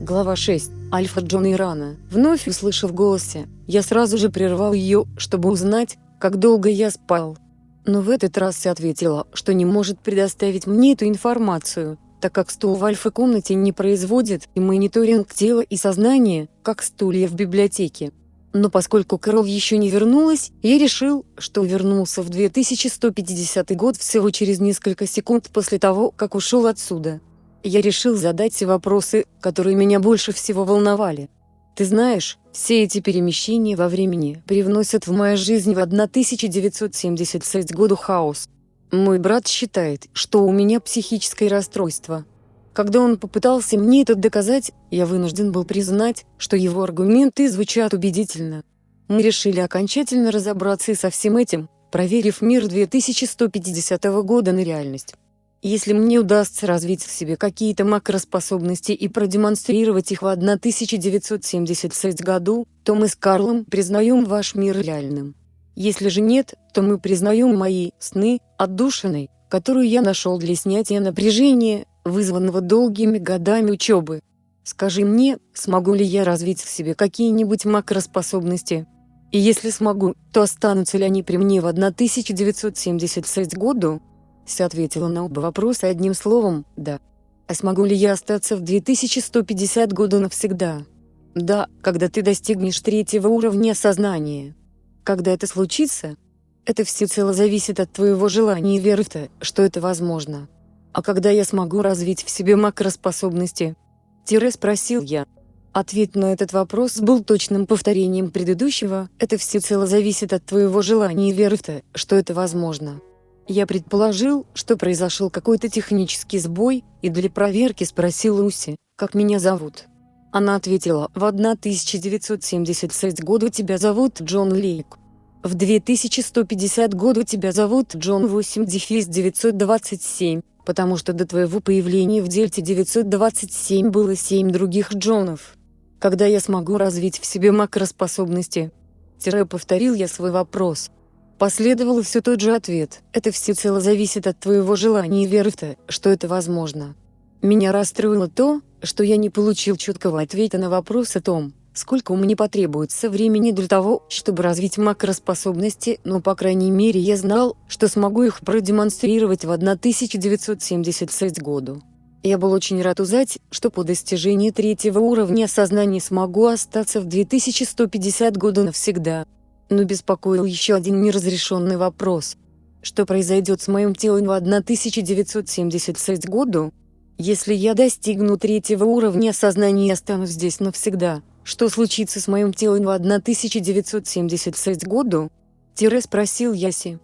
Глава 6. Альфа Джон Ирана. Вновь услышав голосе, я сразу же прервал ее, чтобы узнать, как долго я спал. Но в этот раз ответила, что не может предоставить мне эту информацию, так как стул в альфа-комнате не производит и мониторинг тела и сознания, как стулья в библиотеке. Но поскольку Кэрол еще не вернулась, я решил, что вернулся в 2150 год всего через несколько секунд после того, как ушел отсюда я решил задать все вопросы, которые меня больше всего волновали. Ты знаешь, все эти перемещения во времени привносят в мою жизнь в 1976 году хаос. Мой брат считает, что у меня психическое расстройство. Когда он попытался мне это доказать, я вынужден был признать, что его аргументы звучат убедительно. Мы решили окончательно разобраться со всем этим, проверив мир 2150 года на реальность. Если мне удастся развить в себе какие-то макроспособности и продемонстрировать их в 1976 году, то мы с Карлом признаем ваш мир реальным. Если же нет, то мы признаем мои сны отдушиной, которую я нашел для снятия напряжения, вызванного долгими годами учебы. Скажи мне, смогу ли я развить в себе какие-нибудь макроспособности? И если смогу, то останутся ли они при мне в 1976 году? Ся ответила на оба вопроса одним словом «да». А смогу ли я остаться в 2150 году навсегда? Да, когда ты достигнешь третьего уровня сознания. Когда это случится? Это всецело зависит от твоего желания и веры в то, что это возможно. А когда я смогу развить в себе макроспособности? Тире спросил я. Ответ на этот вопрос был точным повторением предыдущего, это всецело зависит от твоего желания и веры в то, что это возможно. Я предположил, что произошел какой-то технический сбой, и для проверки спросил Уси, как меня зовут. Она ответила, в 1976 году тебя зовут Джон Лейк. В 2150 году тебя зовут Джон 8-927, потому что до твоего появления в Дельте 927 было 7 других Джонов. Когда я смогу развить в себе макроспособности? Тире повторил я свой вопрос. Последовал все тот же ответ. Это всецело зависит от твоего желания и веры в то, что это возможно. Меня расстроило то, что я не получил четкого ответа на вопрос о том, сколько меня потребуется времени для того, чтобы развить макроспособности, но по крайней мере я знал, что смогу их продемонстрировать в 1976 году. Я был очень рад узнать, что по достижении третьего уровня сознания смогу остаться в 2150 году навсегда но беспокоил еще один неразрешенный вопрос. Что произойдет с моим телом в 1976 году? Если я достигну третьего уровня сознания и останусь здесь навсегда, что случится с моим телом в 1976 году? Тире спросил Яси.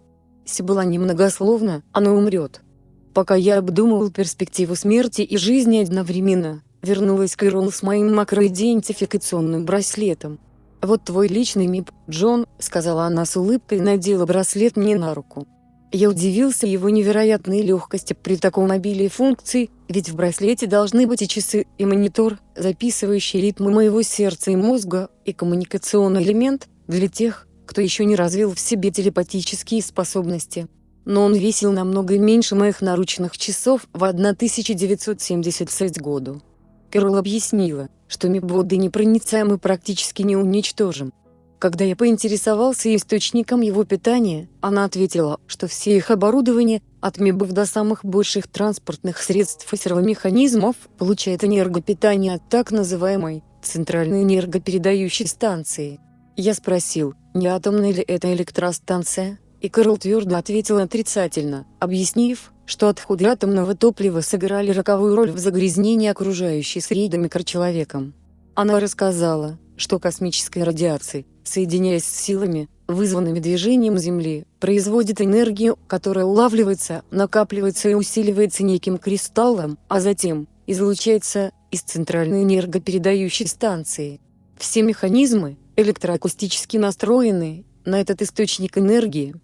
Си была немногословна, оно умрет. Пока я обдумывал перспективу смерти и жизни одновременно, вернулась Кэрол с моим макроидентификационным браслетом. «Вот твой личный МИП, Джон», — сказала она с улыбкой и надела браслет мне на руку. Я удивился его невероятной легкости при таком обилии функций, ведь в браслете должны быть и часы, и монитор, записывающий ритмы моего сердца и мозга, и коммуникационный элемент, для тех, кто еще не развил в себе телепатические способности. Но он весил намного меньше моих наручных часов в 1976 году. Кэрол объяснила, что мибоды непроницаемы практически не уничтожим. Когда я поинтересовался источником его питания, она ответила, что все их оборудование, от мибов до самых больших транспортных средств и сервомеханизмов, получает энергопитание от так называемой центральной энергопередающей станции. Я спросил, не атомная ли это электростанция, и Кэрол твердо ответил отрицательно, объяснив, что отходы атомного топлива сыграли роковую роль в загрязнении окружающей среды микрочеловеком. Она рассказала, что космическая радиация, соединяясь с силами, вызванными движением Земли, производит энергию, которая улавливается, накапливается и усиливается неким кристаллом, а затем излучается из центральной энергопередающей станции. Все механизмы, электроакустически настроены на этот источник энергии,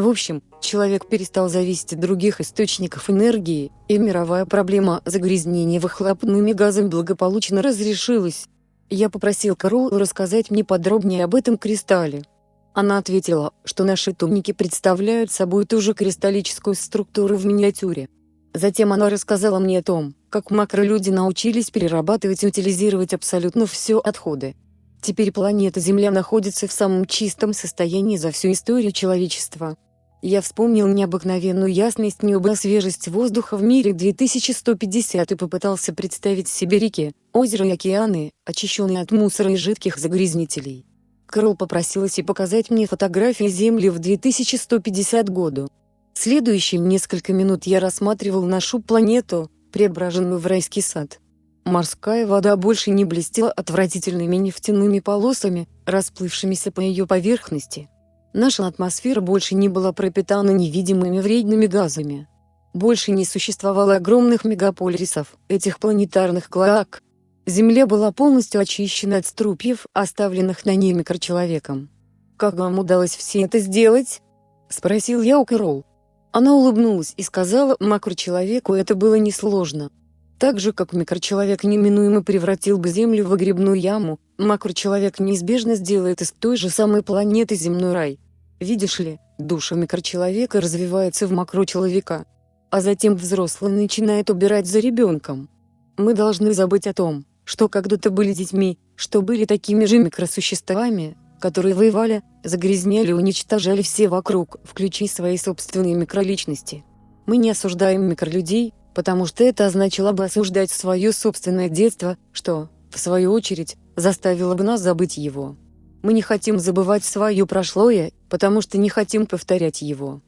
в общем, человек перестал зависеть от других источников энергии, и мировая проблема загрязнения выхлопными газами благополучно разрешилась. Я попросил Каролу рассказать мне подробнее об этом кристалле. Она ответила, что наши томники представляют собой ту же кристаллическую структуру в миниатюре. Затем она рассказала мне о том, как макролюди научились перерабатывать и утилизировать абсолютно все отходы. Теперь планета Земля находится в самом чистом состоянии за всю историю человечества. Я вспомнил необыкновенную ясность неба свежесть воздуха в мире 2150 и попытался представить себе реки, озера и океаны, очищенные от мусора и жидких загрязнителей. Кролл попросилась и показать мне фотографии Земли в 2150 году. Следующие несколько минут я рассматривал нашу планету, преображенную в райский сад. Морская вода больше не блестела отвратительными нефтяными полосами, расплывшимися по ее поверхности. Наша атмосфера больше не была пропитана невидимыми вредными газами. Больше не существовало огромных мегаполисов, этих планетарных клоак. Земля была полностью очищена от струпьев, оставленных на ней микрочеловеком. «Как вам удалось все это сделать?» – спросил я у Кэрол. Она улыбнулась и сказала макрочеловеку это было несложно. Так же как микрочеловек неминуемо превратил бы Землю в грибную яму, макрочеловек неизбежно сделает из той же самой планеты земной рай. Видишь ли, душа микрочеловека развивается в макрочеловека. А затем взрослый начинает убирать за ребенком. Мы должны забыть о том, что когда-то были детьми, что были такими же микросуществами, которые воевали, загрязняли и уничтожали все вокруг, включая свои собственные микроличности. Мы не осуждаем микролюдей, потому что это означало бы осуждать свое собственное детство, что, в свою очередь, заставило бы нас забыть его. Мы не хотим забывать свое прошлое, потому что не хотим повторять его.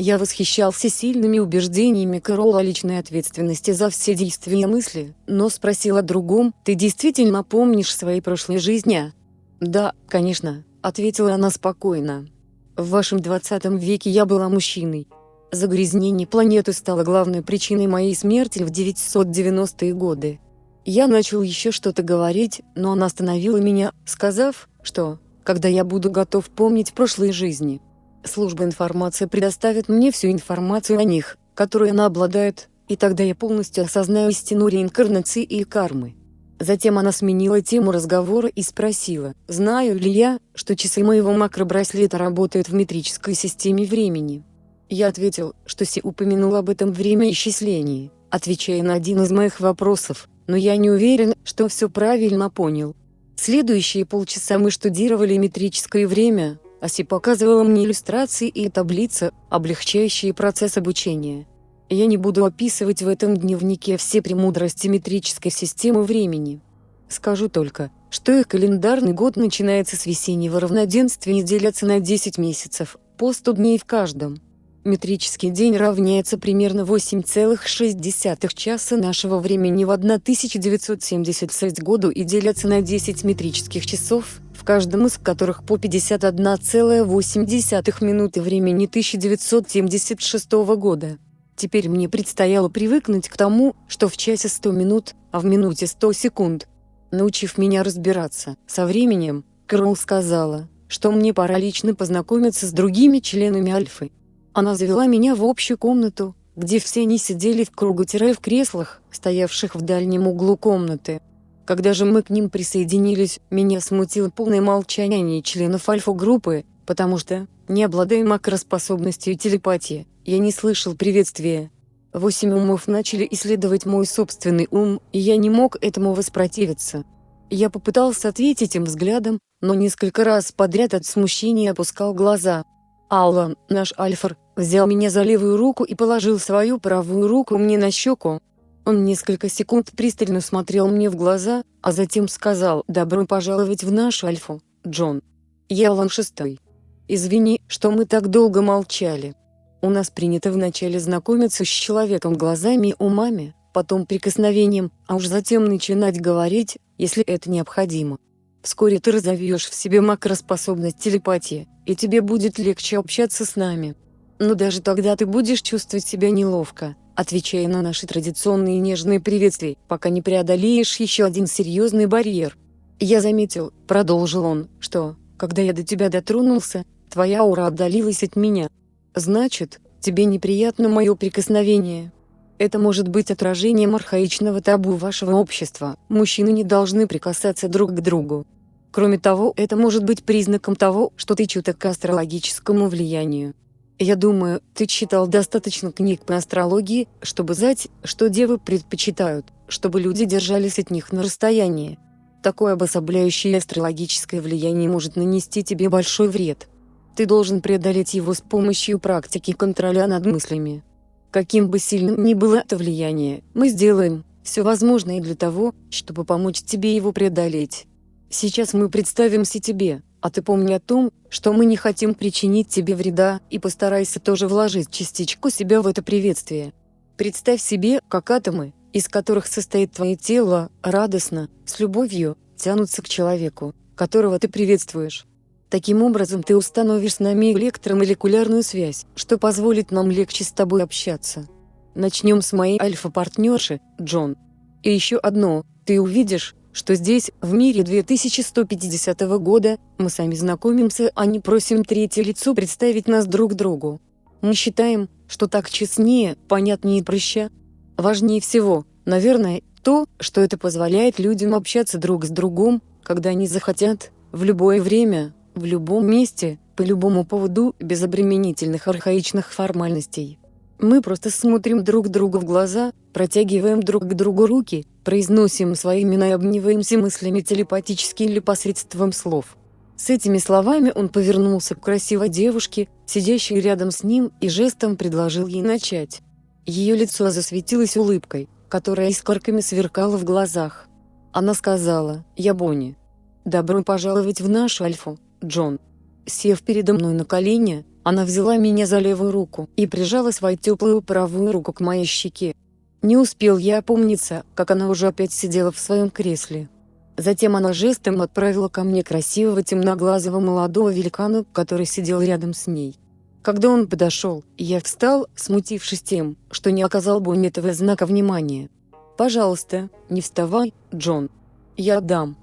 Я восхищался сильными убеждениями Кэрола о личной ответственности за все действия и мысли, но спросил о другом, «Ты действительно помнишь свои прошлые жизни?» «Да, конечно», — ответила она спокойно. «В вашем 20 веке я была мужчиной. Загрязнение планеты стало главной причиной моей смерти в 990-е годы. Я начал еще что-то говорить, но она остановила меня, сказав, что, когда я буду готов помнить прошлые жизни, служба информации предоставит мне всю информацию о них, которой она обладает, и тогда я полностью осознаю истину реинкарнации и кармы. Затем она сменила тему разговора и спросила, знаю ли я, что часы моего макробраслета работают в метрической системе времени. Я ответил, что Си упомянул об этом время исчислении, отвечая на один из моих вопросов, но я не уверен, что все правильно понял. Следующие полчаса мы штудировали метрическое время, Аси показывала мне иллюстрации и таблицы, облегчающие процесс обучения. Я не буду описывать в этом дневнике все премудрости метрической системы времени. Скажу только, что их календарный год начинается с весеннего равноденствия и делятся на 10 месяцев, по 100 дней в каждом. Метрический день равняется примерно 8,6 часа нашего времени в 1976 году и делятся на 10 метрических часов, в каждом из которых по 51,8 минуты времени 1976 года. Теперь мне предстояло привыкнуть к тому, что в часе 100 минут, а в минуте 100 секунд. Научив меня разбираться со временем, Кэрол сказала, что мне пора лично познакомиться с другими членами Альфы. Она завела меня в общую комнату, где все они сидели в кругу-в креслах, стоявших в дальнем углу комнаты. Когда же мы к ним присоединились, меня смутило полное молчание членов альфа-группы, потому что, не обладая макроспособностью телепатии, я не слышал приветствия. Восемь умов начали исследовать мой собственный ум, и я не мог этому воспротивиться. Я попытался ответить им взглядом, но несколько раз подряд от смущения опускал глаза. Аллан, наш Альфар, взял меня за левую руку и положил свою правую руку мне на щеку. Он несколько секунд пристально смотрел мне в глаза, а затем сказал «Добро пожаловать в нашу Альфу, Джон». Я Алан Шестой. Извини, что мы так долго молчали. У нас принято вначале знакомиться с человеком глазами и умами, потом прикосновением, а уж затем начинать говорить, если это необходимо. Вскоре ты разовьешь в себе макроспособность телепатии, и тебе будет легче общаться с нами. Но даже тогда ты будешь чувствовать себя неловко, отвечая на наши традиционные нежные приветствия, пока не преодолеешь еще один серьезный барьер. Я заметил, продолжил он, что, когда я до тебя дотронулся, твоя аура отдалилась от меня. Значит, тебе неприятно мое прикосновение. Это может быть отражением архаичного табу вашего общества, мужчины не должны прикасаться друг к другу. Кроме того, это может быть признаком того, что ты чуток к астрологическому влиянию. Я думаю, ты читал достаточно книг по астрологии, чтобы знать, что девы предпочитают, чтобы люди держались от них на расстоянии. Такое обособляющее астрологическое влияние может нанести тебе большой вред. Ты должен преодолеть его с помощью практики контроля над мыслями. Каким бы сильным ни было это влияние, мы сделаем все возможное для того, чтобы помочь тебе его преодолеть. Сейчас мы представимся тебе, а ты помни о том, что мы не хотим причинить тебе вреда, и постарайся тоже вложить частичку себя в это приветствие. Представь себе, как атомы, из которых состоит твое тело, радостно, с любовью, тянутся к человеку, которого ты приветствуешь. Таким образом ты установишь с нами электромолекулярную связь, что позволит нам легче с тобой общаться. Начнем с моей альфа-партнерши, Джон. И еще одно, ты увидишь, что здесь, в мире 2150 года, мы сами знакомимся, а не просим третье лицо представить нас друг другу. Мы считаем, что так честнее, понятнее и проще. Важнее всего, наверное, то, что это позволяет людям общаться друг с другом, когда они захотят, в любое время, в любом месте, по любому поводу, без обременительных архаичных формальностей. Мы просто смотрим друг другу в глаза, протягиваем друг к другу руки, произносим свои имена и обмениваемся мыслями телепатически или посредством слов. С этими словами он повернулся к красивой девушке, сидящей рядом с ним, и жестом предложил ей начать. Ее лицо засветилось улыбкой, которая искорками сверкала в глазах. Она сказала, «Я Бонни. Добро пожаловать в нашу Альфу, Джон». Сев передо мной на колени, она взяла меня за левую руку и прижала свою теплую правую руку к моей щеке. Не успел я опомниться, как она уже опять сидела в своем кресле. Затем она жестом отправила ко мне красивого темноглазого молодого великана, который сидел рядом с ней. Когда он подошел, я встал, смутившись тем, что не оказал бы этого знака внимания. «Пожалуйста, не вставай, Джон. Я дам.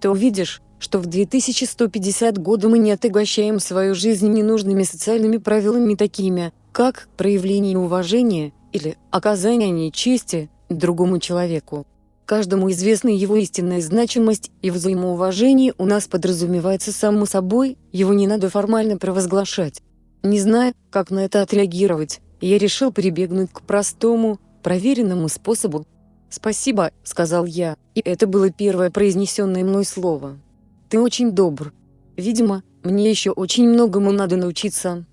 Ты увидишь, что в 2150 году мы не отягощаем свою жизнь ненужными социальными правилами такими, как проявление уважения или оказание чести другому человеку. Каждому известна его истинная значимость и взаимоуважение у нас подразумевается само собой, его не надо формально провозглашать. Не зная, как на это отреагировать, я решил прибегнуть к простому, проверенному способу. «Спасибо», — сказал я, и это было первое произнесенное мной слово. Ты очень добр. Видимо, мне еще очень многому надо научиться».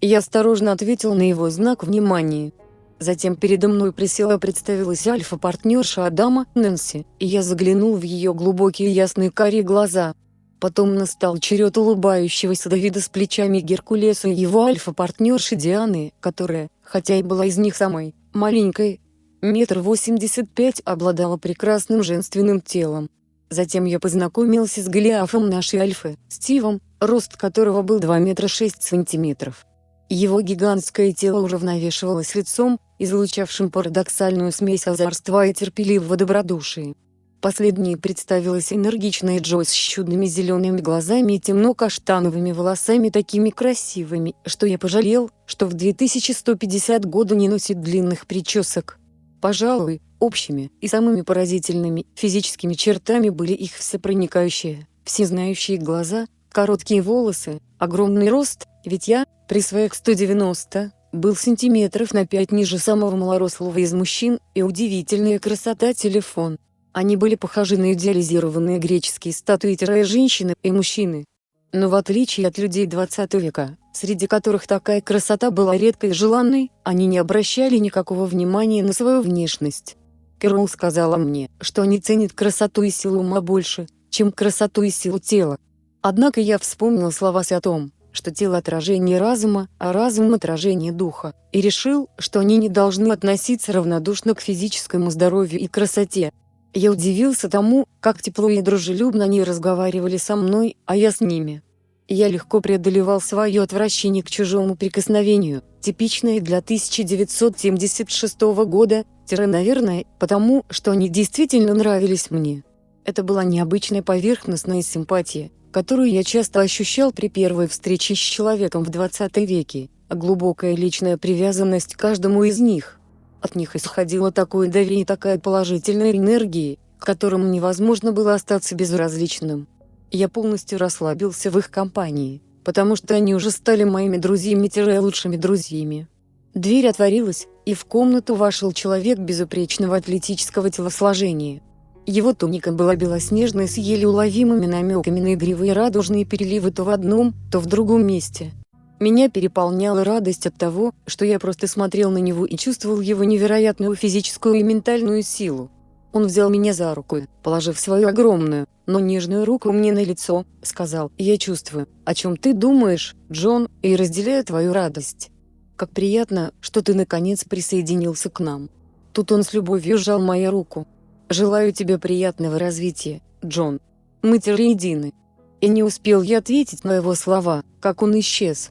Я осторожно ответил на его знак внимания. Затем передо мной присела представилась альфа-партнерша Адама, Нэнси, и я заглянул в ее глубокие ясные карие глаза. Потом настал черед улыбающегося Давида с плечами Геркулеса и его альфа-партнерши Дианы, которая, хотя и была из них самой маленькой, метр восемьдесят пять обладала прекрасным женственным телом. Затем я познакомился с Голиафом нашей Альфы, Стивом, рост которого был 2 метра 6 сантиметров. Его гигантское тело уравновешивалось лицом, излучавшим парадоксальную смесь озорства и терпеливого добродушия. Последней представилась энергичная Джойс с чудными зелеными глазами и темно-каштановыми волосами такими красивыми, что я пожалел, что в 2150 году не носит длинных причесок. Пожалуй, общими и самыми поразительными физическими чертами были их всепроникающие, всезнающие глаза, короткие волосы, огромный рост, ведь я, при своих 190, был сантиметров на 5 ниже самого малорослого из мужчин, и удивительная красота телефон. Они были похожи на идеализированные греческие статуи-женщины и мужчины. Но в отличие от людей 20 века, среди которых такая красота была редкой и желанной, они не обращали никакого внимания на свою внешность. Кэрол сказала мне, что они ценят красоту и силу ума больше, чем красоту и силу тела. Однако я вспомнил слова о том, что тело отражение разума, а разум отражение духа, и решил, что они не должны относиться равнодушно к физическому здоровью и красоте. Я удивился тому, как тепло и дружелюбно они разговаривали со мной, а я с ними. Я легко преодолевал свое отвращение к чужому прикосновению, типичное для 1976 года, наверное, потому, что они действительно нравились мне. Это была необычная поверхностная симпатия, которую я часто ощущал при первой встрече с человеком в 20 веке, а глубокая личная привязанность к каждому из них. От них исходило такое доверие и такая положительная энергия, к которым невозможно было остаться безразличным. Я полностью расслабился в их компании, потому что они уже стали моими друзьями-лучшими друзьями. Дверь отворилась, и в комнату вошел человек безупречного атлетического телосложения. Его туника была белоснежной с еле уловимыми намеками на игривые радужные переливы то в одном, то в другом месте. Меня переполняла радость от того, что я просто смотрел на него и чувствовал его невероятную физическую и ментальную силу. Он взял меня за руку, положив свою огромную, но нежную руку мне на лицо, сказал «Я чувствую, о чем ты думаешь, Джон, и разделяю твою радость. Как приятно, что ты наконец присоединился к нам». Тут он с любовью сжал мою руку. «Желаю тебе приятного развития, Джон. Мы едины». И не успел я ответить на его слова, как он исчез.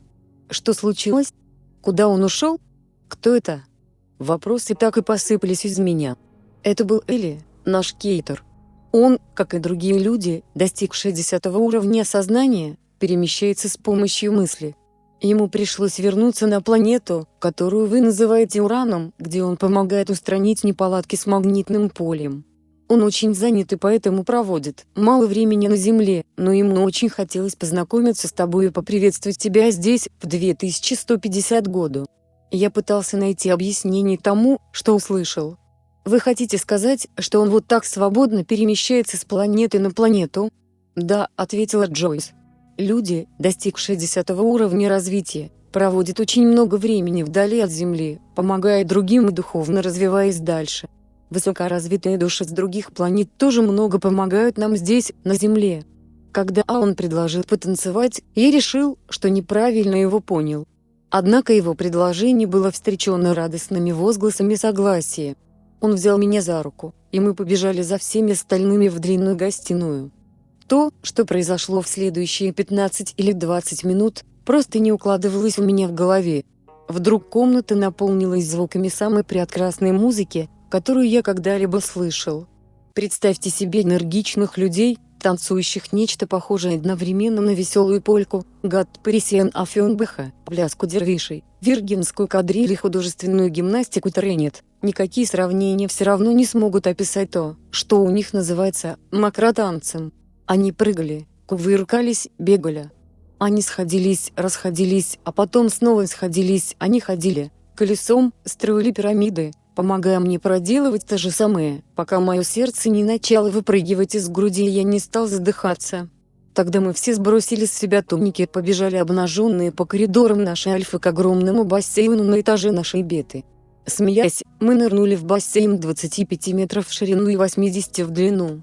Что случилось? Куда он ушел? Кто это? Вопросы так и посыпались из меня. Это был Элли, наш кейтер. Он, как и другие люди, достигшие 10 уровня сознания, перемещается с помощью мысли. Ему пришлось вернуться на планету, которую вы называете Ураном, где он помогает устранить неполадки с магнитным полем. Он очень занят и поэтому проводит мало времени на Земле, но ему очень хотелось познакомиться с тобой и поприветствовать тебя здесь, в 2150 году. Я пытался найти объяснение тому, что услышал, вы хотите сказать, что он вот так свободно перемещается с планеты на планету? Да, ответила Джойс. Люди, достигшие 10 уровня развития, проводят очень много времени вдали от Земли, помогая другим и духовно развиваясь дальше. Высокоразвитые души с других планет тоже много помогают нам здесь, на Земле. Когда он предложил потанцевать, я решил, что неправильно его понял. Однако его предложение было встречено радостными возгласами согласия. Он взял меня за руку, и мы побежали за всеми остальными в длинную гостиную. То, что произошло в следующие 15 или 20 минут, просто не укладывалось у меня в голове. Вдруг комната наполнилась звуками самой прекрасной музыки, которую я когда-либо слышал. Представьте себе энергичных людей, танцующих нечто похожее одновременно на веселую польку, гад Парисиан Афенбеха, пляску дервишей, виргинскую кадриль и художественную гимнастику тренет. Никакие сравнения все равно не смогут описать то, что у них называется макротанцем. Они прыгали, кувыркались, бегали. Они сходились, расходились, а потом снова сходились, они ходили, колесом, строили пирамиды, помогая мне проделывать то же самое, пока мое сердце не начало выпрыгивать из груди и я не стал задыхаться. Тогда мы все сбросили с себя туники и побежали обнаженные по коридорам нашей альфы к огромному бассейну на этаже нашей беты. Смеясь, мы нырнули в бассейн 25 метров в ширину и 80 в длину.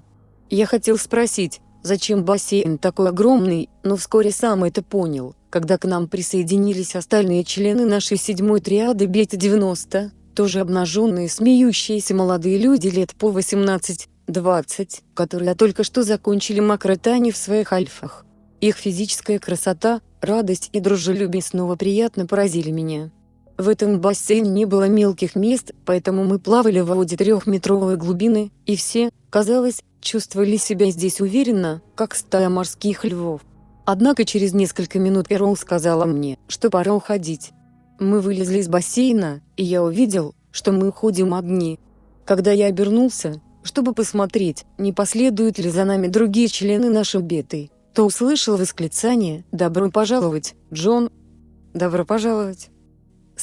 Я хотел спросить, зачем бассейн такой огромный, но вскоре сам это понял, когда к нам присоединились остальные члены нашей седьмой триады Бета-90, тоже обнаженные смеющиеся молодые люди лет по 18-20, которые только что закончили макротани в своих альфах. Их физическая красота, радость и дружелюбие снова приятно поразили меня. В этом бассейне не было мелких мест, поэтому мы плавали в воде трехметровой глубины, и все, казалось, чувствовали себя здесь уверенно, как стая морских львов. Однако через несколько минут Эрол сказала мне, что пора уходить. Мы вылезли из бассейна, и я увидел, что мы уходим одни. Когда я обернулся, чтобы посмотреть, не последуют ли за нами другие члены нашей беты, то услышал восклицание «Добро пожаловать, Джон!» «Добро пожаловать!»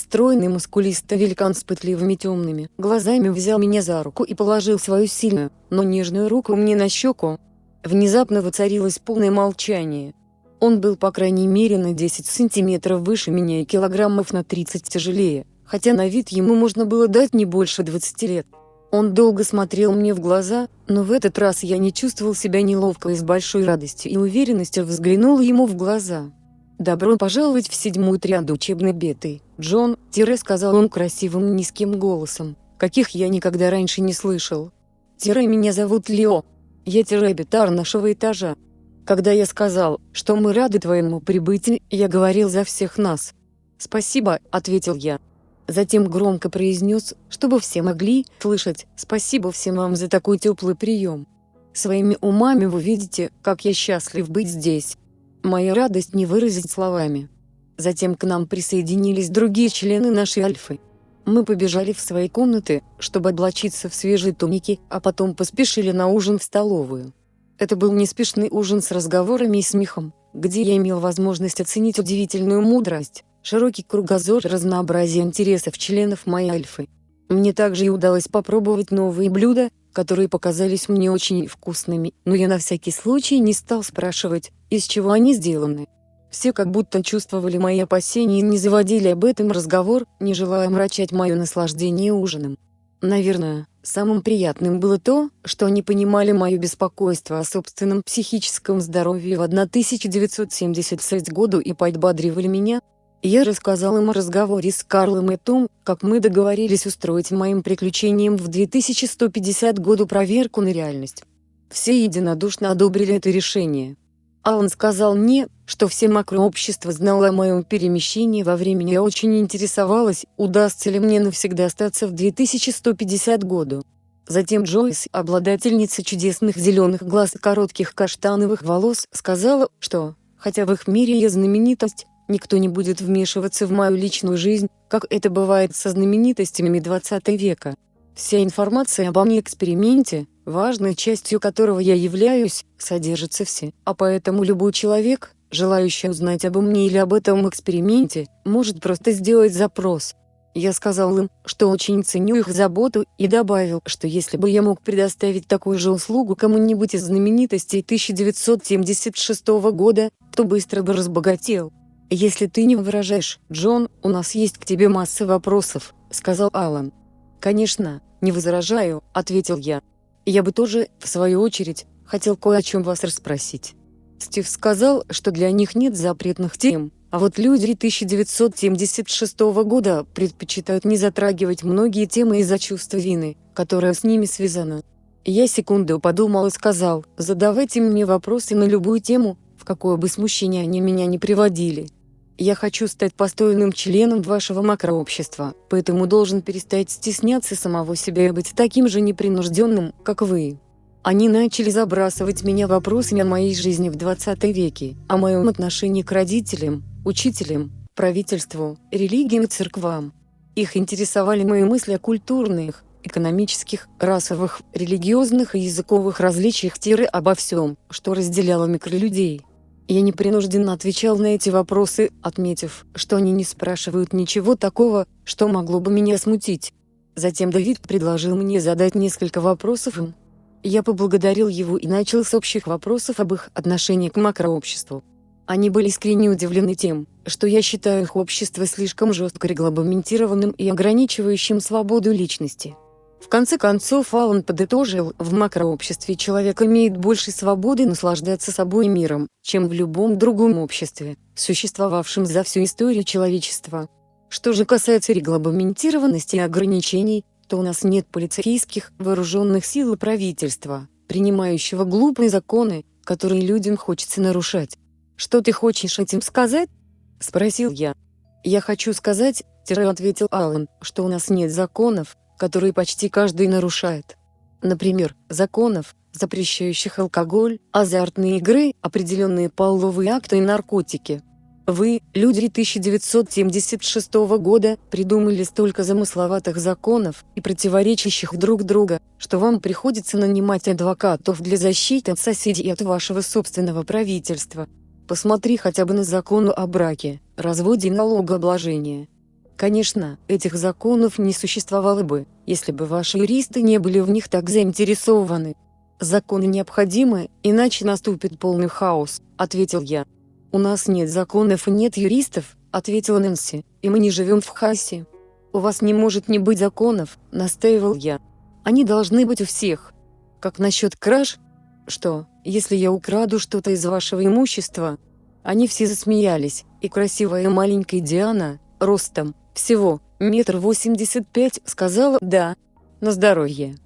Стройный мускулистый великан с пытливыми темными глазами взял меня за руку и положил свою сильную, но нежную руку мне на щеку. Внезапно воцарилось полное молчание. Он был по крайней мере на 10 сантиметров выше меня и килограммов на 30 тяжелее, хотя на вид ему можно было дать не больше 20 лет. Он долго смотрел мне в глаза, но в этот раз я не чувствовал себя неловко и с большой радостью и уверенностью взглянул ему в глаза. «Добро пожаловать в седьмую триаду учебной беты, Джон», – сказал он красивым низким голосом, каких я никогда раньше не слышал. Тире меня зовут Лео. Я тире бетар нашего этажа. Когда я сказал, что мы рады твоему прибытию, я говорил за всех нас. «Спасибо», – ответил я. Затем громко произнес, чтобы все могли слышать «Спасибо всем вам за такой теплый прием». Своими умами вы видите, как я счастлив быть здесь. Моя радость не выразить словами. Затем к нам присоединились другие члены нашей Альфы. Мы побежали в свои комнаты, чтобы облачиться в свежие туники, а потом поспешили на ужин в столовую. Это был неспешный ужин с разговорами и смехом, где я имел возможность оценить удивительную мудрость, широкий кругозор и разнообразие интересов членов моей альфы. Мне также и удалось попробовать новые блюда, которые показались мне очень вкусными, но я на всякий случай не стал спрашивать, из чего они сделаны. Все как будто чувствовали мои опасения и не заводили об этом разговор, не желая мрачать мое наслаждение ужином. Наверное, самым приятным было то, что они понимали мое беспокойство о собственном психическом здоровье в 1976 году и подбадривали меня. Я рассказал им о разговоре с Карлом и том, как мы договорились устроить моим приключениям в 2150 году проверку на реальность. Все единодушно одобрили это решение. Алан сказал мне, что все макрообщество знало о моем перемещении во времени я очень интересовалась, удастся ли мне навсегда остаться в 2150 году. Затем Джойс, обладательница чудесных зеленых глаз и коротких каштановых волос, сказала, что, хотя в их мире я знаменитость, никто не будет вмешиваться в мою личную жизнь, как это бывает со знаменитостями 20 века. Вся информация обо мне эксперименте, важной частью которого я являюсь, содержится все, а поэтому любой человек, желающий узнать обо мне или об этом эксперименте, может просто сделать запрос. Я сказал им, что очень ценю их заботу, и добавил, что если бы я мог предоставить такую же услугу кому-нибудь из знаменитостей 1976 года, то быстро бы разбогател. «Если ты не выражаешь, Джон, у нас есть к тебе масса вопросов», — сказал Алан. «Конечно, не возражаю», — ответил я. «Я бы тоже, в свою очередь, хотел кое о чем вас расспросить». Стив сказал, что для них нет запретных тем, а вот люди 1976 года предпочитают не затрагивать многие темы из-за чувства вины, которое с ними связано. Я секунду подумал и сказал, задавайте мне вопросы на любую тему, в какое бы смущение они меня не приводили. Я хочу стать постойным членом вашего макрообщества, поэтому должен перестать стесняться самого себя и быть таким же непринужденным, как вы. Они начали забрасывать меня вопросами о моей жизни в 20 веке, о моем отношении к родителям, учителям, правительству, религиям и церквам. Их интересовали мои мысли о культурных, экономических, расовых, религиозных и языковых различиях тиры обо всем, что разделяло микролюдей. Я непринужденно отвечал на эти вопросы, отметив, что они не спрашивают ничего такого, что могло бы меня смутить. Затем Давид предложил мне задать несколько вопросов им. Я поблагодарил его и начал с общих вопросов об их отношении к макрообществу. Они были искренне удивлены тем, что я считаю их общество слишком жестко регламентированным и ограничивающим свободу личности. В конце концов Аллан подытожил, в макрообществе человек имеет больше свободы наслаждаться собой и миром, чем в любом другом обществе, существовавшем за всю историю человечества. Что же касается регламентированности и ограничений, то у нас нет полицейских, вооруженных сил и правительства, принимающего глупые законы, которые людям хочется нарушать. «Что ты хочешь этим сказать?» – спросил я. «Я хочу сказать», – ответил Аллан, – «что у нас нет законов, которые почти каждый нарушает. Например, законов, запрещающих алкоголь, азартные игры, определенные половые акты и наркотики. Вы, люди 1976 года, придумали столько замысловатых законов и противоречащих друг друга, что вам приходится нанимать адвокатов для защиты от соседей и от вашего собственного правительства. Посмотри хотя бы на закон о браке, разводе и налогообложении. Конечно, этих законов не существовало бы, если бы ваши юристы не были в них так заинтересованы. Законы необходимы, иначе наступит полный хаос, ответил я. У нас нет законов и нет юристов, ответила Нэнси, и мы не живем в хаосе. У вас не может не быть законов, настаивал я. Они должны быть у всех. Как насчет краж? Что, если я украду что-то из вашего имущества? Они все засмеялись, и красивая маленькая Диана, ростом, всего, метр восемьдесят пять, сказала «да». На здоровье.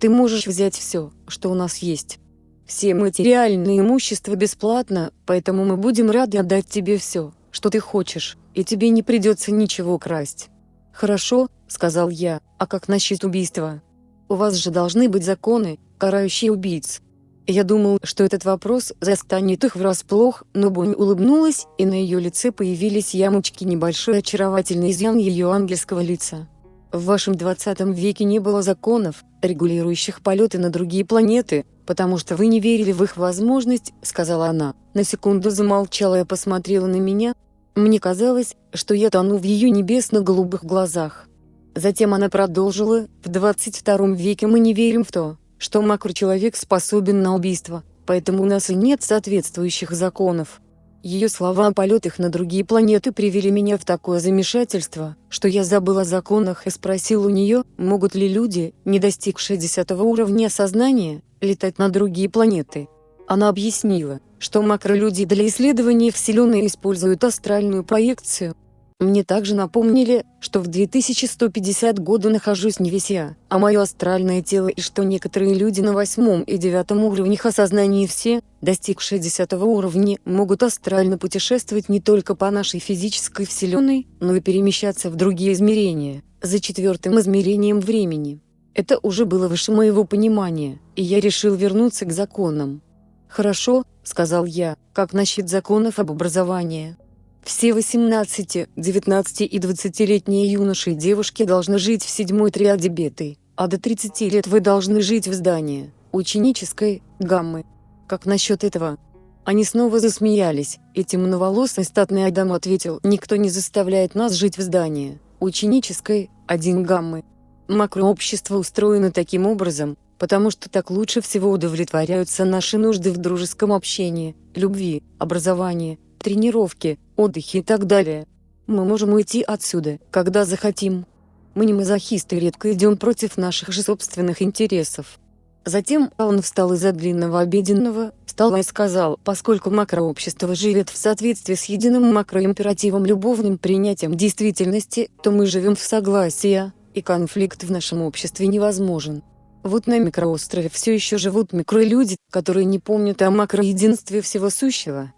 Ты можешь взять все, что у нас есть. Все материальное имущество бесплатно, поэтому мы будем рады отдать тебе все, что ты хочешь, и тебе не придется ничего красть. «Хорошо», — сказал я, — «а как насчет убийства? У вас же должны быть законы, карающие убийц». Я думал, что этот вопрос застанет их врасплох, но Бонни улыбнулась, и на ее лице появились ямочки небольшой очаровательный изъян ее ангельского лица. В вашем 20 веке не было законов, регулирующих полеты на другие планеты, потому что вы не верили в их возможность», — сказала она. На секунду замолчала и посмотрела на меня. Мне казалось, что я тону в ее небесно-голубых глазах. Затем она продолжила, «В 22 веке мы не верим в то, что макрочеловек способен на убийство, поэтому у нас и нет соответствующих законов. Ее слова о полетах на другие планеты привели меня в такое замешательство, что я забыл о законах и спросил у нее, могут ли люди, не достигшие 10 уровня сознания, летать на другие планеты. Она объяснила, что макролюди для исследования Вселенной используют астральную проекцию, мне также напомнили, что в 2150 году нахожусь не весь я, а мое астральное тело и что некоторые люди на восьмом и девятом уровнях осознания все, достигшие десятого уровня, могут астрально путешествовать не только по нашей физической вселенной, но и перемещаться в другие измерения, за четвертым измерением времени. Это уже было выше моего понимания, и я решил вернуться к законам. «Хорошо», — сказал я, — «как насчет законов об образовании?» Все 18, 19 и 20-летние юноши и девушки должны жить в седьмой триаде беты, а до 30 лет вы должны жить в здании, ученической, гаммы. Как насчет этого? Они снова засмеялись, и темноволосый статный Адам ответил, никто не заставляет нас жить в здании, ученической, один гаммы. Макрообщество устроено таким образом, потому что так лучше всего удовлетворяются наши нужды в дружеском общении, любви, образовании, тренировки, отдыхе и так далее. Мы можем уйти отсюда, когда захотим. Мы не мазохисты редко идем против наших же собственных интересов. Затем он встал из-за длинного обеденного стола и сказал, поскольку макрообщество живет в соответствии с единым макроимперативом любовным принятием действительности, то мы живем в согласии, и конфликт в нашем обществе невозможен. Вот на микроострове все еще живут микролюди, которые не помнят о макроединстве всего сущего,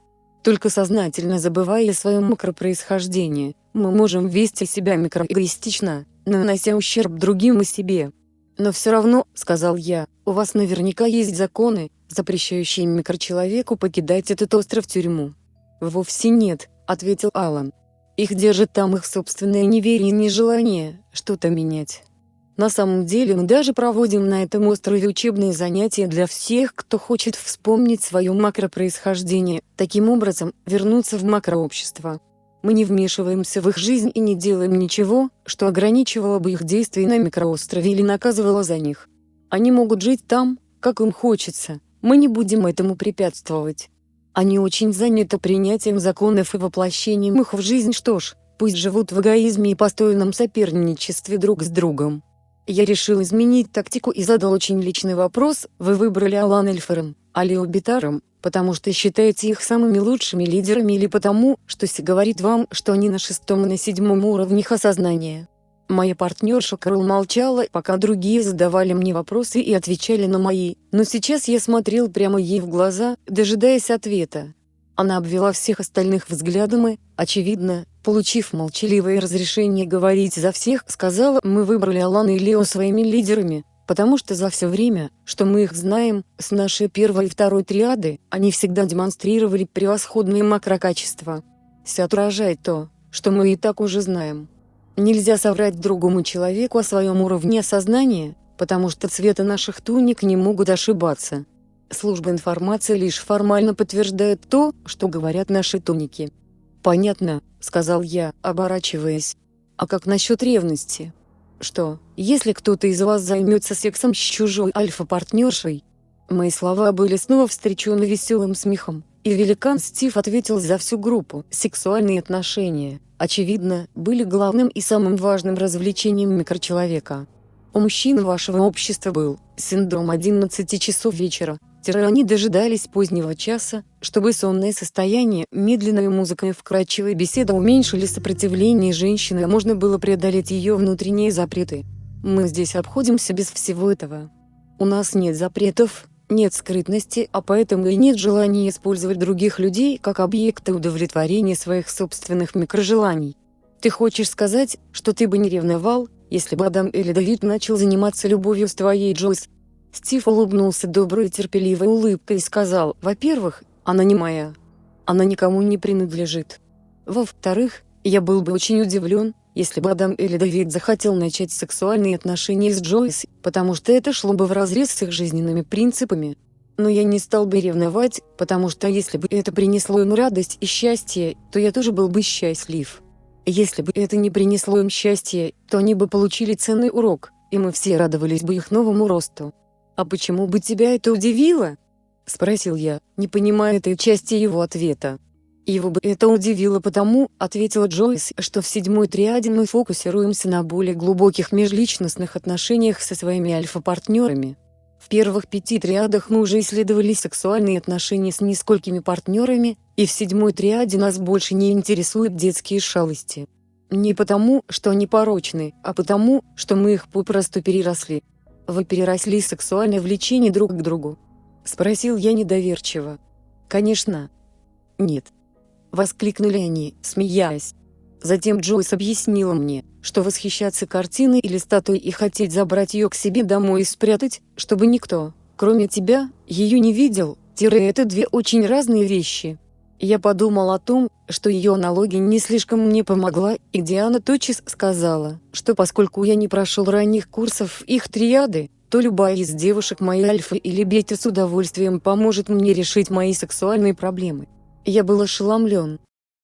только сознательно забывая о своем макропроисхождении, мы можем вести себя микроэгоистично, нанося ущерб другим и себе. Но все равно, сказал я, у вас наверняка есть законы, запрещающие микрочеловеку покидать этот остров-тюрьму. Вовсе нет, ответил Алан. Их держит там их собственное неверие и нежелание что-то менять. На самом деле мы даже проводим на этом острове учебные занятия для всех, кто хочет вспомнить свое макропроисхождение, таким образом, вернуться в макрообщество. Мы не вмешиваемся в их жизнь и не делаем ничего, что ограничивало бы их действия на микроострове или наказывало за них. Они могут жить там, как им хочется, мы не будем этому препятствовать. Они очень заняты принятием законов и воплощением их в жизнь что ж, пусть живут в эгоизме и постойном соперничестве друг с другом. Я решил изменить тактику и задал очень личный вопрос, вы выбрали Алан Эльфером, а Лео Битаром, потому что считаете их самыми лучшими лидерами или потому, что Си говорит вам, что они на шестом и на седьмом уровнях осознания. Моя партнерша Карл молчала, пока другие задавали мне вопросы и отвечали на мои, но сейчас я смотрел прямо ей в глаза, дожидаясь ответа. Она обвела всех остальных взглядом и, очевидно, получив молчаливое разрешение говорить за всех, сказала, мы выбрали Алана и Лео своими лидерами, потому что за все время, что мы их знаем, с нашей первой и второй триады, они всегда демонстрировали превосходные макрокачества. Все отражает то, что мы и так уже знаем. Нельзя соврать другому человеку о своем уровне сознания, потому что цвета наших туник не могут ошибаться. Служба информации лишь формально подтверждает то, что говорят наши туники. «Понятно», — сказал я, оборачиваясь. «А как насчет ревности? Что, если кто-то из вас займется сексом с чужой альфа-партнершей?» Мои слова были снова встречены веселым смехом, и великан Стив ответил за всю группу. Сексуальные отношения, очевидно, были главным и самым важным развлечением микрочеловека. У мужчин вашего общества был синдром 11 часов вечера, они дожидались позднего часа, чтобы сонное состояние, медленная музыка и вкрадчивая беседа уменьшили сопротивление женщины а можно было преодолеть ее внутренние запреты. Мы здесь обходимся без всего этого. У нас нет запретов, нет скрытности, а поэтому и нет желания использовать других людей как объекты удовлетворения своих собственных микрожеланий. Ты хочешь сказать, что ты бы не ревновал, если бы Адам или Давид начал заниматься любовью с твоей Джойс, Стив улыбнулся доброй и терпеливой улыбкой и сказал, во-первых, она не моя. Она никому не принадлежит. Во-вторых, я был бы очень удивлен, если бы Адам или Давид захотел начать сексуальные отношения с Джойс, потому что это шло бы вразрез с их жизненными принципами. Но я не стал бы ревновать, потому что если бы это принесло им радость и счастье, то я тоже был бы счастлив. Если бы это не принесло им счастья, то они бы получили ценный урок, и мы все радовались бы их новому росту. «А почему бы тебя это удивило?» – спросил я, не понимая этой части его ответа. Его бы это удивило потому, ответила Джойс, что в седьмой триаде мы фокусируемся на более глубоких межличностных отношениях со своими альфа-партнерами. В первых пяти триадах мы уже исследовали сексуальные отношения с несколькими партнерами, и в седьмой триаде нас больше не интересуют детские шалости. Не потому, что они порочны, а потому, что мы их попросту переросли. Вы переросли сексуальное влечение друг к другу? Спросил я недоверчиво. Конечно. Нет. Воскликнули они, смеясь. Затем Джойс объяснила мне, что восхищаться картиной или статуей и хотеть забрать ее к себе домой и спрятать, чтобы никто, кроме тебя, ее не видел, тире это две очень разные вещи. Я подумал о том, что ее аналогия не слишком мне помогла, и Диана тотчас сказала, что поскольку я не прошел ранних курсов их триады, то любая из девушек моей альфа или бета с удовольствием поможет мне решить мои сексуальные проблемы. Я был ошеломлен.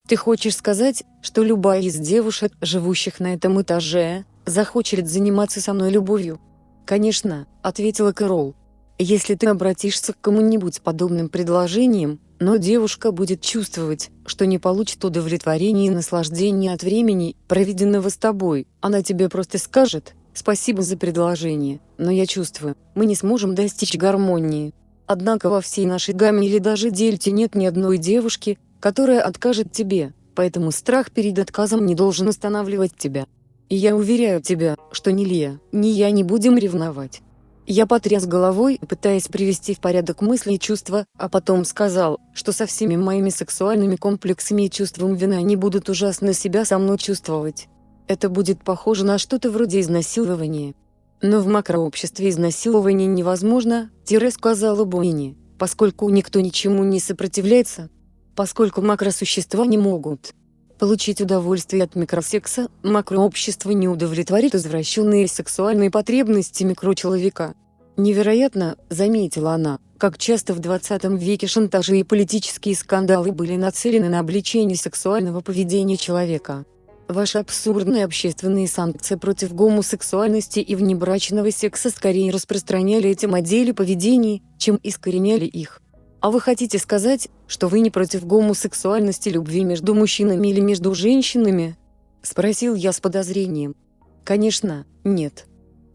Ты хочешь сказать, что любая из девушек, живущих на этом этаже, захочет заниматься со мной любовью? Конечно, ответила Кэрол. Если ты обратишься к кому-нибудь с подобным предложением, но девушка будет чувствовать, что не получит удовлетворения и наслаждения от времени, проведенного с тобой, она тебе просто скажет «Спасибо за предложение, но я чувствую, мы не сможем достичь гармонии». Однако во всей нашей гамме или даже дельте нет ни одной девушки, которая откажет тебе, поэтому страх перед отказом не должен останавливать тебя. И я уверяю тебя, что ни Лия, ни я не будем ревновать. Я потряс головой, пытаясь привести в порядок мысли и чувства, а потом сказал, что со всеми моими сексуальными комплексами и чувством вины они будут ужасно себя со мной чувствовать. Это будет похоже на что-то вроде изнасилования. Но в макрообществе изнасилование невозможно, тире сказала Буини, поскольку никто ничему не сопротивляется. Поскольку макросущества не могут получить удовольствие от микросекса, макрообщество не удовлетворит извращенные сексуальные потребности микрочеловека. Невероятно, заметила она, как часто в 20 веке шантажи и политические скандалы были нацелены на обличение сексуального поведения человека. Ваши абсурдные общественные санкции против гомосексуальности и внебрачного секса скорее распространяли эти модели поведения, чем искореняли их. А вы хотите сказать, что вы не против гомосексуальности любви между мужчинами или между женщинами? Спросил я с подозрением. Конечно, нет.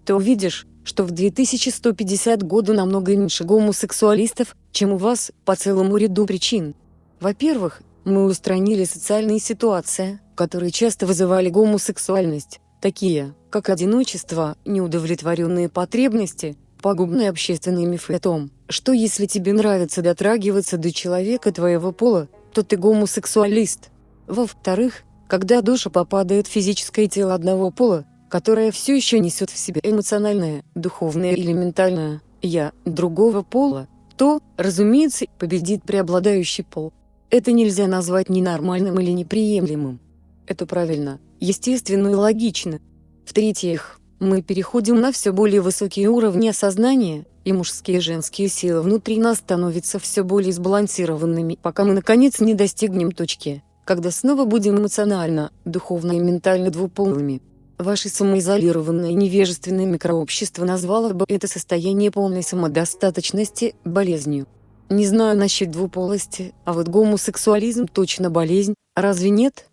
Ты увидишь, что в 2150 году намного меньше гомосексуалистов, чем у вас, по целому ряду причин. Во-первых, мы устранили социальные ситуации, которые часто вызывали гомосексуальность, такие, как одиночество, неудовлетворенные потребности, пагубные общественные мифы о том, что если тебе нравится дотрагиваться до человека твоего пола, то ты гомосексуалист. Во-вторых, когда душа попадает в физическое тело одного пола, которое все еще несет в себе эмоциональное, духовное или ментальное «я» другого пола, то, разумеется, победит преобладающий пол. Это нельзя назвать ненормальным или неприемлемым. Это правильно, естественно и логично. В-третьих, мы переходим на все более высокие уровни осознания, и мужские и женские силы внутри нас становятся все более сбалансированными, пока мы наконец не достигнем точки, когда снова будем эмоционально, духовно и ментально двуполыми. Ваше самоизолированное невежественное микрообщество назвало бы это состояние полной самодостаточности болезнью. Не знаю насчет двуполости, а вот гомосексуализм точно болезнь, разве нет?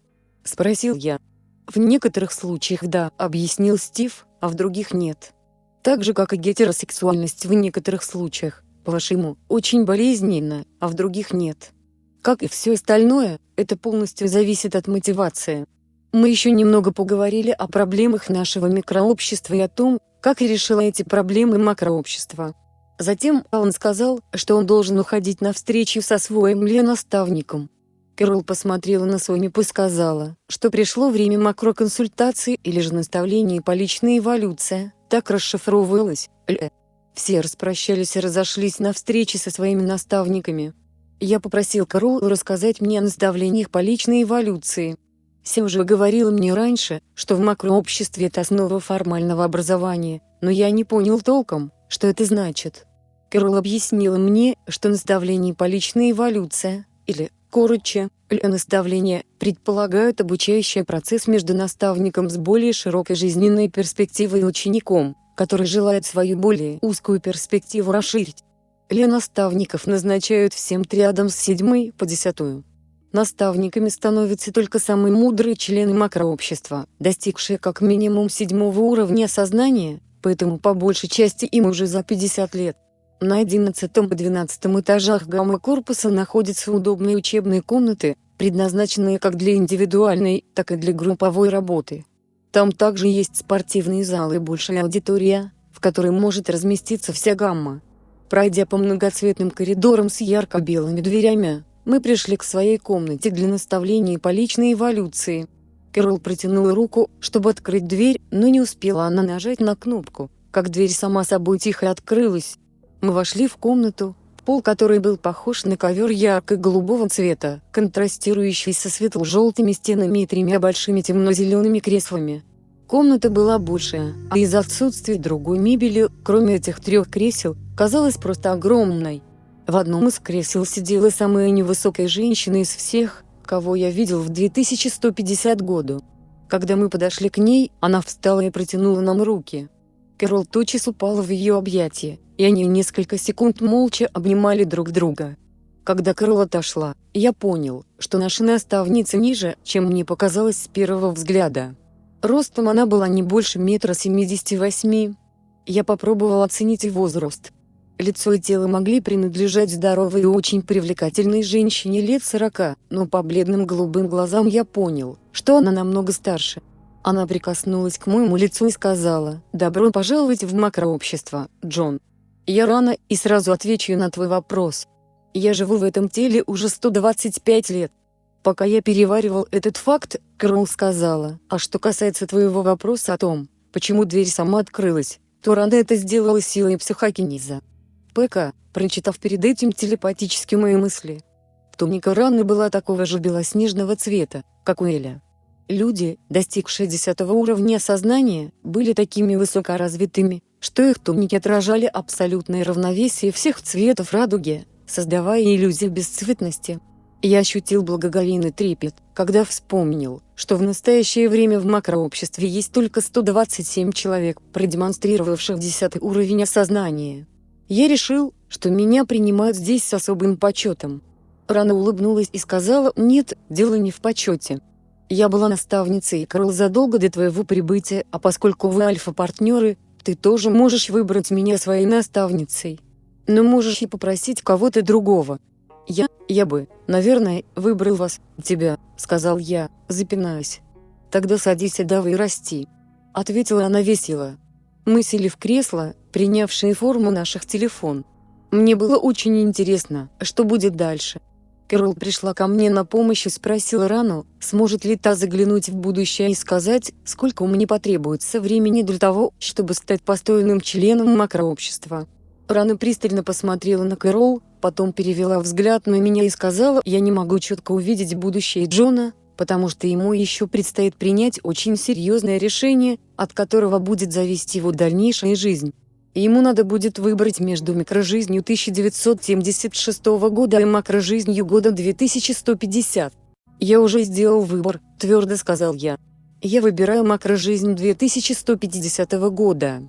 Спросил я. В некоторых случаях да, объяснил Стив, а в других нет. Так же как и гетеросексуальность в некоторых случаях, по-вашему, очень болезненна, а в других нет. Как и все остальное, это полностью зависит от мотивации. Мы еще немного поговорили о проблемах нашего микрообщества и о том, как решила эти проблемы макрообщества. Затем он сказал, что он должен уходить на встречу со своим наставником. Кэрол посмотрела на Сонипу и сказала, что пришло время макроконсультации или же наставления по личной эволюции, так расшифровывалось. Все распрощались и разошлись на встрече со своими наставниками. Я попросил Кэрол рассказать мне о наставлениях по личной эволюции. Се уже говорила мне раньше, что в макрообществе это основа формального образования, но я не понял толком, что это значит. Кэрол объяснила мне, что наставление по личной эволюции, или, короче, наставления, предполагают обучающий процесс между наставником с более широкой жизненной перспективой и учеником, который желает свою более узкую перспективу расширить. Ли наставников назначают всем триадам с седьмой по десятую. Наставниками становятся только самые мудрые члены макрообщества, достигшие как минимум седьмого уровня сознания, поэтому по большей части им уже за 50 лет. На 11 и 12 этажах гамма-корпуса находятся удобные учебные комнаты, предназначенные как для индивидуальной, так и для групповой работы. Там также есть спортивные залы и большая аудитория, в которой может разместиться вся гамма. Пройдя по многоцветным коридорам с ярко-белыми дверями, мы пришли к своей комнате для наставлений по личной эволюции. Кэрол протянула руку, чтобы открыть дверь, но не успела она нажать на кнопку, как дверь сама собой тихо открылась. Мы вошли в комнату, пол которой был похож на ковер ярко-голубого цвета, контрастирующий со светло-желтыми стенами и тремя большими темно-зелеными креслами. Комната была большая, а из-за отсутствия другой мебели, кроме этих трех кресел, казалась просто огромной. В одном из кресел сидела самая невысокая женщина из всех, кого я видел в 2150 году. Когда мы подошли к ней, она встала и протянула нам руки. Кэрол тотчас упала в ее объятия, и они несколько секунд молча обнимали друг друга. Когда Кэрол отошла, я понял, что наша наставница ниже, чем мне показалось с первого взгляда. Ростом она была не больше метра семидесяти восьми. Я попробовал оценить возраст. Лицо и тело могли принадлежать здоровой и очень привлекательной женщине лет сорока, но по бледным голубым глазам я понял, что она намного старше. Она прикоснулась к моему лицу и сказала, «Добро пожаловать в макрообщество, Джон. Я рано и сразу отвечу на твой вопрос. Я живу в этом теле уже 125 лет. Пока я переваривал этот факт, Кэрол сказала, «А что касается твоего вопроса о том, почему дверь сама открылась, то Ранда это сделала силой психокинеза». ПК, прочитав перед этим телепатически мои мысли. Туника Ранны была такого же белоснежного цвета, как у Эля. Люди, достигшие десятого уровня сознания, были такими высокоразвитыми, что их туники отражали абсолютное равновесие всех цветов радуги, создавая иллюзию бесцветности. Я ощутил благоговейный трепет, когда вспомнил, что в настоящее время в макрообществе есть только 127 человек, продемонстрировавших десятый уровень осознания. Я решил, что меня принимают здесь с особым почетом. Рана улыбнулась и сказала, нет, дело не в почете. Я была наставницей Карл задолго до твоего прибытия, а поскольку вы альфа-партнеры, ты тоже можешь выбрать меня своей наставницей. Но можешь и попросить кого-то другого. Я, я бы, наверное, выбрал вас, тебя, сказал я, запинаясь. Тогда садись и давай расти. Ответила она весело. Мы сели в кресло, принявшие форму наших телефон. Мне было очень интересно, что будет дальше. Кэрол пришла ко мне на помощь и спросила Рану, сможет ли та заглянуть в будущее и сказать, сколько меня потребуется времени для того, чтобы стать постоянным членом макрообщества. Рана пристально посмотрела на Кэрол, потом перевела взгляд на меня и сказала, я не могу четко увидеть будущее Джона, потому что ему еще предстоит принять очень серьезное решение, от которого будет зависеть его дальнейшая жизнь ему надо будет выбрать между микрожизнью 1976 года и макрожизнью года 2150. «Я уже сделал выбор», – твердо сказал я. «Я выбираю макрожизнь 2150 года».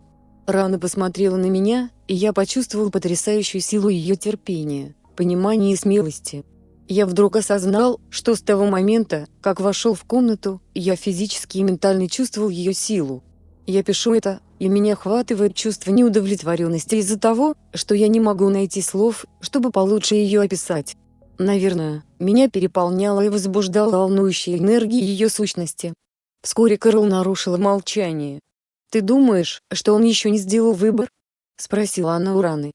Рана посмотрела на меня, и я почувствовал потрясающую силу ее терпения, понимания и смелости. Я вдруг осознал, что с того момента, как вошел в комнату, я физически и ментально чувствовал ее силу. Я пишу это, и меня охватывает чувство неудовлетворенности из-за того, что я не могу найти слов, чтобы получше ее описать. Наверное, меня переполняла и возбуждала волнующая энергия ее сущности. Вскоре Кэрол нарушила молчание. «Ты думаешь, что он еще не сделал выбор?» — спросила она у Раны.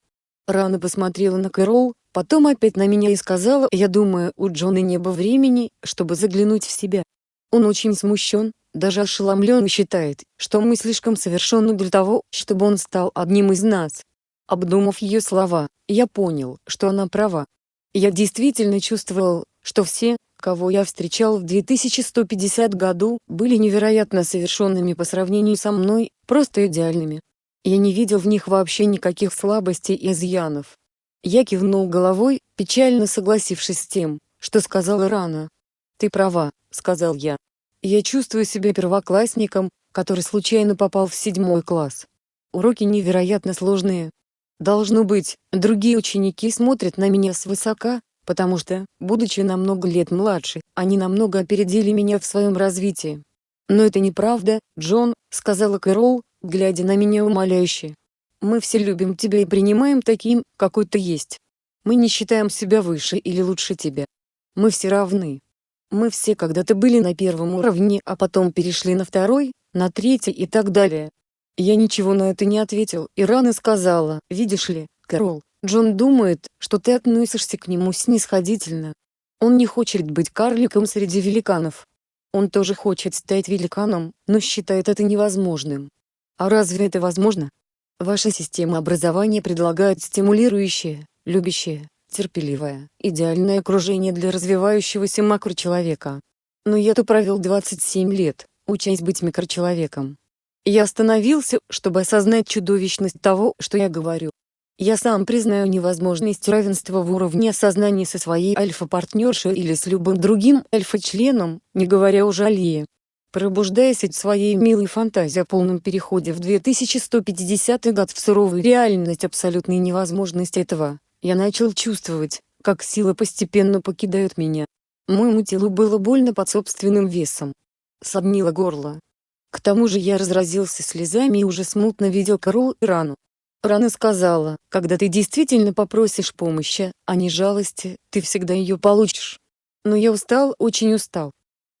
Рана посмотрела на Кэрол, потом опять на меня и сказала, «Я думаю, у Джона не было времени, чтобы заглянуть в себя. Он очень смущен, даже ошеломлен считает, что мы слишком совершенны для того, чтобы он стал одним из нас. Обдумав ее слова, я понял, что она права. Я действительно чувствовал, что все, кого я встречал в 2150 году, были невероятно совершенными по сравнению со мной, просто идеальными. Я не видел в них вообще никаких слабостей и изъянов. Я кивнул головой, печально согласившись с тем, что сказала Рана. «Ты права», — сказал я. «Я чувствую себя первоклассником, который случайно попал в седьмой класс. Уроки невероятно сложные. Должно быть, другие ученики смотрят на меня свысока, потому что, будучи на много лет младше, они намного опередили меня в своем развитии. «Но это неправда, Джон», — сказала Кэрол, глядя на меня умоляюще. «Мы все любим тебя и принимаем таким, какой ты есть. Мы не считаем себя выше или лучше тебя. Мы все равны. Мы все когда-то были на первом уровне, а потом перешли на второй, на третий и так далее. Я ничего на это не ответил, и рано сказала, видишь ли, Кэрол, Джон думает, что ты относишься к нему снисходительно. Он не хочет быть карликом среди великанов. Он тоже хочет стать великаном, но считает это невозможным. А разве это возможно? Ваша система образования предлагает стимулирующее, любящее, терпеливое, идеальное окружение для развивающегося макрочеловека. Но я-то провел 27 лет, учась быть микрочеловеком. Я остановился, чтобы осознать чудовищность того, что я говорю. Я сам признаю невозможность равенства в уровне осознания со своей альфа-партнершей или с любым другим альфа-членом, не говоря уже о Лие. Пробуждаясь от своей милой фантазии о полном переходе в 2150 год в суровую реальность абсолютной невозможности этого, я начал чувствовать, как сила постепенно покидает меня. Моему телу было больно под собственным весом. Соднило горло. К тому же я разразился слезами и уже смутно видел Карл и рану. Рана сказала, когда ты действительно попросишь помощи, а не жалости, ты всегда ее получишь. Но я устал, очень устал.